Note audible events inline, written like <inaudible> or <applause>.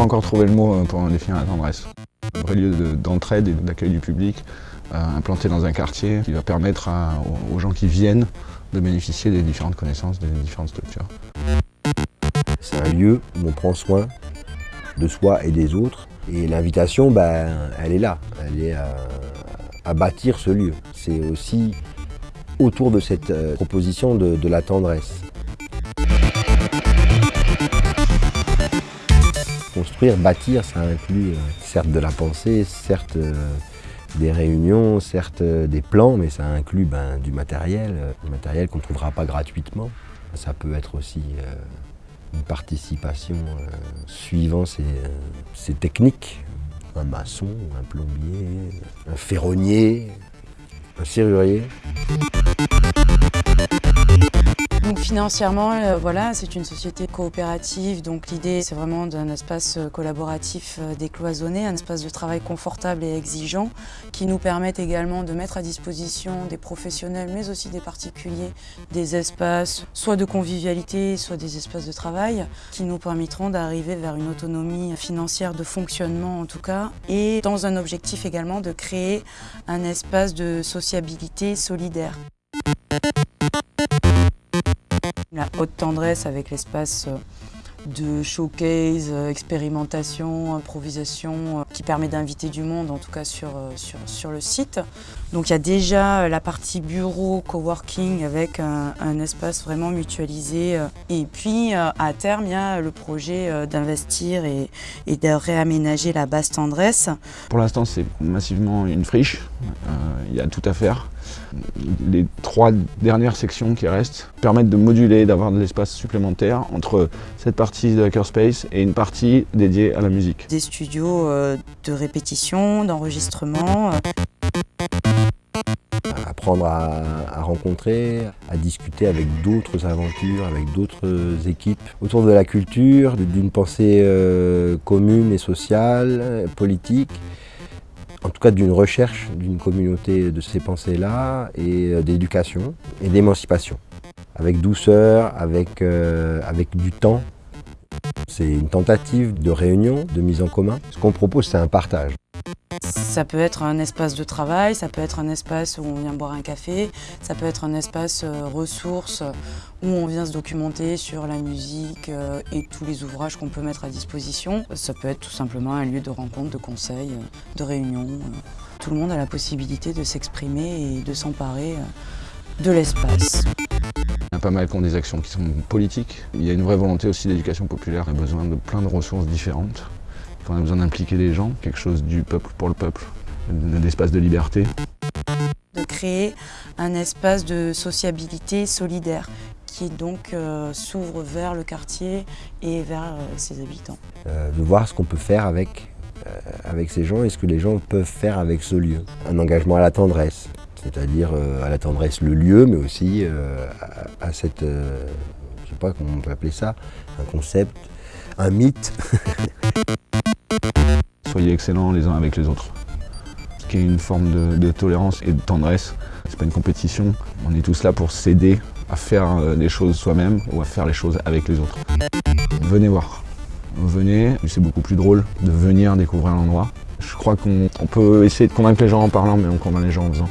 encore trouvé le mot pour définir la tendresse. Un vrai lieu d'entraide et d'accueil du public, implanté dans un quartier qui va permettre aux gens qui viennent de bénéficier des différentes connaissances, des différentes structures. C'est un lieu où on prend soin de soi et des autres. Et l'invitation, ben, elle est là, elle est à, bâtir ce lieu. C'est aussi autour de cette euh, proposition de, la tendresse. Bâtir, ça inclut euh, certes de la pensée, certes euh, des réunions, certes des plans, mais ça inclut ben, du matériel, du matériel qu'on ne trouvera pas gratuitement. Ça peut être aussi une participation euh, suivant ces, ces, techniques. Un maçon, un plombier, un ferronnier, un serrurier. Financièrement, euh, voilà, c'est une société coopérative, donc l'idée c'est vraiment d'un espace euh, collaboratif euh, décloisonné, un espace de travail confortable et exigeant qui nous permettent également de mettre à disposition des professionnels mais aussi des particuliers des espaces soit de convivialité, soit des espaces de travail qui nous permettront d'arriver vers une autonomie financière de fonctionnement en tout cas et dans un objectif également de créer un espace de sociabilité solidaire. La haute tendresse avec l'espace euh, de showcase, euh, expérimentation, improvisation, euh, qui permet d'inviter du monde, en tout cas sur, sur, sur, le site. Donc il y a déjà la partie bureau, coworking, avec un, espace vraiment mutualisé. Et puis à terme, il y a le projet d'investir et, et, de réaménager la basse tendresse. Pour l'instant, c'est massivement une friche. Il y a tout à faire. Les trois dernières sections qui restent permettent de moduler, d'avoir de l'espace supplémentaire entre cette partie de Hackerspace et une partie dédiée à la musique. Des studios euh, de répétition, d'enregistrement. Apprendre à, rencontrer, à discuter avec d'autres aventures, avec d'autres équipes autour de la culture, d'une pensée euh, commune et sociale, politique en tout cas d'une recherche d'une communauté de ces pensées-là et euh, d'éducation et d'émancipation. Avec douceur, avec, euh, avec du temps. C'est une tentative de réunion, de mise en commun. Ce qu'on propose, c'est un partage. Ça peut être un espace de travail, ça peut être un espace où on vient boire un café, ça peut être un espace euh, ressources où on vient se documenter sur la musique euh, et tous les ouvrages qu'on peut mettre à disposition. Ça peut être tout simplement un lieu de rencontre, de conseil, euh, de réunion. Tout le monde a la possibilité de s'exprimer et de s'emparer de l'espace. Pas mal qui ont des actions qui sont politiques. Il y a une vraie volonté aussi d'éducation populaire. A besoin de plein de ressources différentes. On a besoin d'impliquer les gens, quelque chose du peuple pour le peuple, d'espace de liberté. De créer un espace de sociabilité solidaire qui donc euh, s'ouvre vers le quartier et vers euh, ses habitants. Euh, de voir ce qu'on peut faire avec, avec ces gens et ce que les gens peuvent faire avec ce lieu. Un engagement à la tendresse, c'est-à-dire à la tendresse le lieu, mais aussi à, à, cette, je ne sais pas comment on peut appeler ça, un concept, un mythe. <laughs> Soyez excellents les uns avec les autres. Ce qui est une forme de, tolérance et de tendresse. C'est pas une compétition, on est tous là pour s'aider à faire euh, les choses soi-même ou à faire les choses avec les autres. Venez voir. Venez, c'est beaucoup plus drôle de venir découvrir l'endroit. Je crois qu'on peut essayer de convaincre les gens en parlant, mais on convainc les gens en faisant.